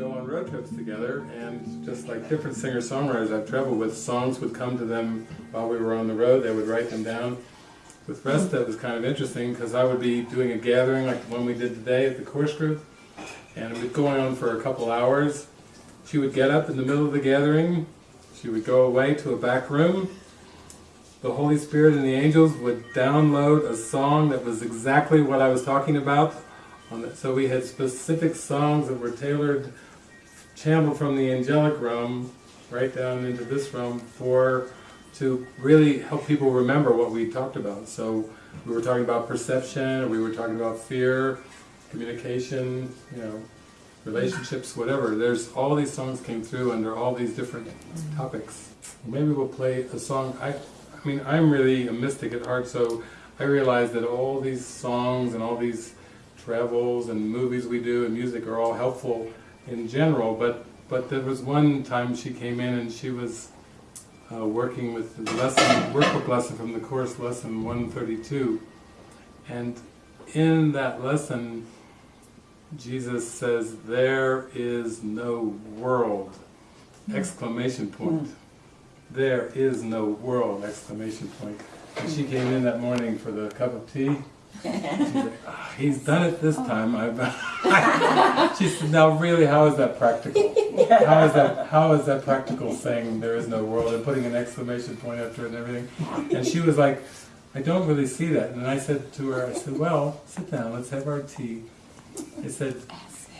go on road trips together, and just like different singer-songwriters I've traveled with, songs would come to them while we were on the road. They would write them down. With Resta, it was kind of interesting because I would be doing a gathering like the one we did today at the course group, and it would going on for a couple hours. She would get up in the middle of the gathering, she would go away to a back room, the Holy Spirit and the angels would download a song that was exactly what I was talking about. So we had specific songs that were tailored, channeled from the angelic realm right down into this realm for to really help people remember what we talked about. So we were talking about perception, we were talking about fear, communication, you know, relationships, whatever. There's all these songs came through under all these different topics. Maybe we'll play a song. I, I mean, I'm really a mystic at heart, so I realize that all these songs and all these travels and movies we do and music are all helpful in general, but but there was one time she came in and she was uh, working with the lesson, workbook lesson from the course lesson 132, and in that lesson Jesus says, there is no world, exclamation point. There is no world, exclamation point. And she came in that morning for the cup of tea. Oh, he's done it this time. I've she said, now really, how is that practical? How is that, how is that practical saying there is no world and putting an exclamation point after it and everything? And she was like, I don't really see that. And I said to her, I said, well, sit down, let's have our tea. I said,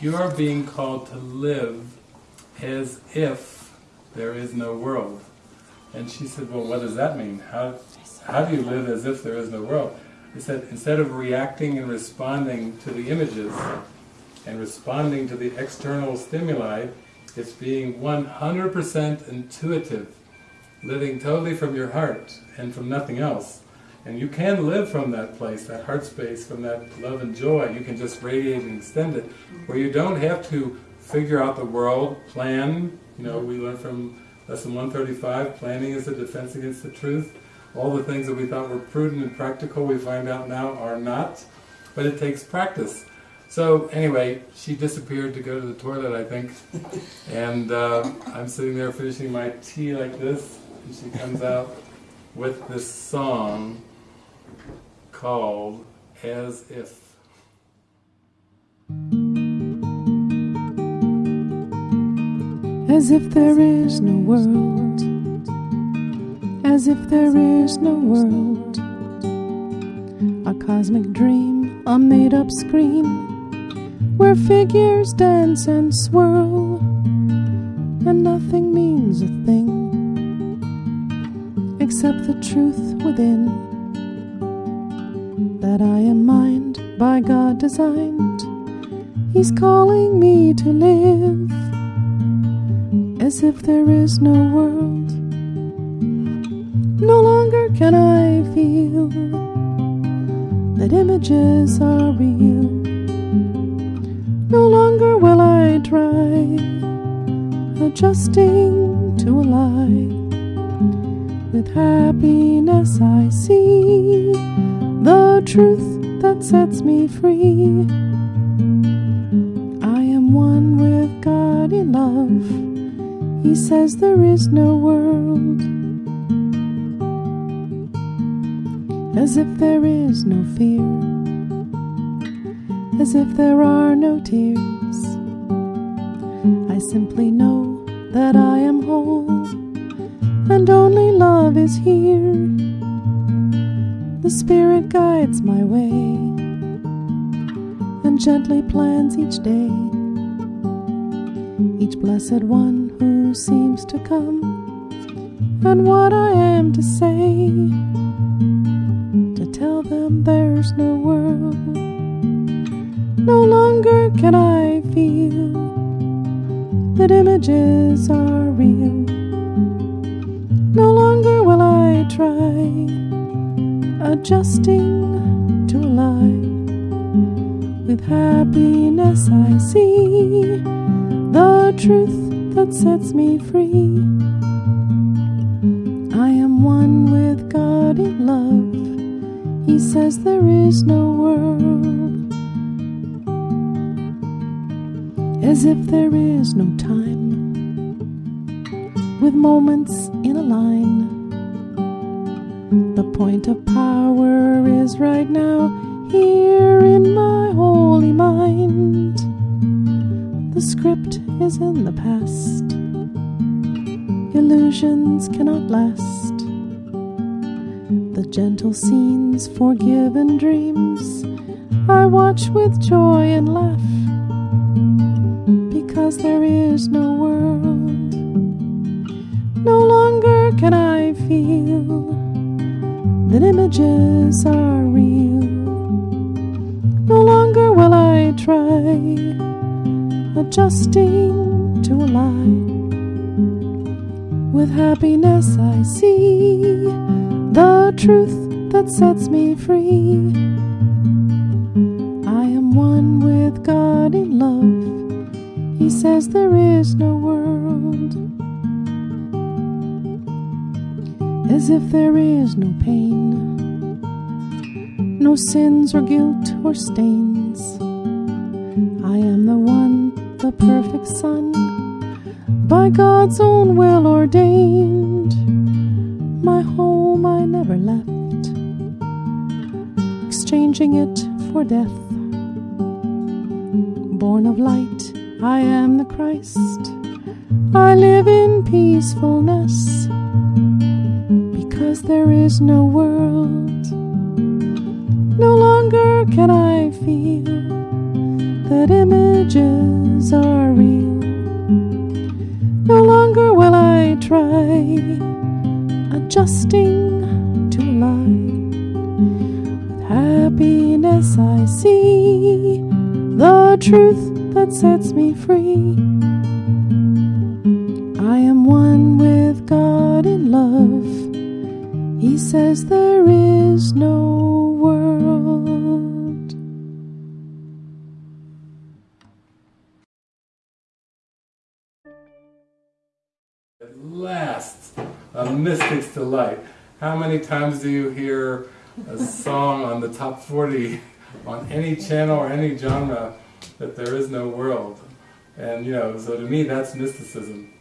you are being called to live as if there is no world. And she said, well, what does that mean? How, how do you live as if there is no world? I said, instead of reacting and responding to the images and responding to the external stimuli, it's being 100% intuitive, living totally from your heart and from nothing else. And you can live from that place, that heart space, from that love and joy. You can just radiate and extend it, where you don't have to figure out the world, plan. You know, we learned from lesson 135, planning is a defense against the truth. All the things that we thought were prudent and practical, we find out now are not. But it takes practice. So anyway, she disappeared to go to the toilet, I think. And uh, I'm sitting there finishing my tea like this, and she comes out with this song called As If. As if there is no world, as if there is no world, a cosmic dream, a made up scream, where figures dance and swirl, and nothing means a thing except the truth within that I am mind by God designed. He's calling me to live as if there is no world. No longer can I feel that images are real. No longer will I try adjusting to a lie. With happiness I see the truth that sets me free. I am one with God in love. He says there is no world. As if there is no fear. As if there are no tears. I simply know that I am whole and only love is here. The Spirit guides my way and gently plans each day. Each blessed one who seems to come, and what I am to say. There's no world. No longer can I feel that images are real. No longer will I try adjusting to a lie. With happiness, I see the truth that sets me free. I am one with God in love. He says there is no world as if there is no time, with moments in a line. The point of power is right now here in my holy mind. The script is in the past, illusions cannot last. The gentle scenes, forgiven dreams, I watch with joy and laugh because there is no world. No longer can I feel that images are real. No longer will I try adjusting to a lie. With happiness, I see the truth that sets me free. I am one with God in love. He says there is no world. As if there is no pain, no sins or guilt or stains. I am the one, the perfect Son, by God's own will ordained. My home I never left, exchanging it for death. Born of light, I am the Christ. I live in peacefulness because there is no world. No longer can I feel that images are real. Truth that sets me free. I am one with God in love. He says there is no world. At last, a mystic's delight. How many times do you hear a song on the top 40 on any channel or any genre that there is no world? And you know, so to me that's mysticism.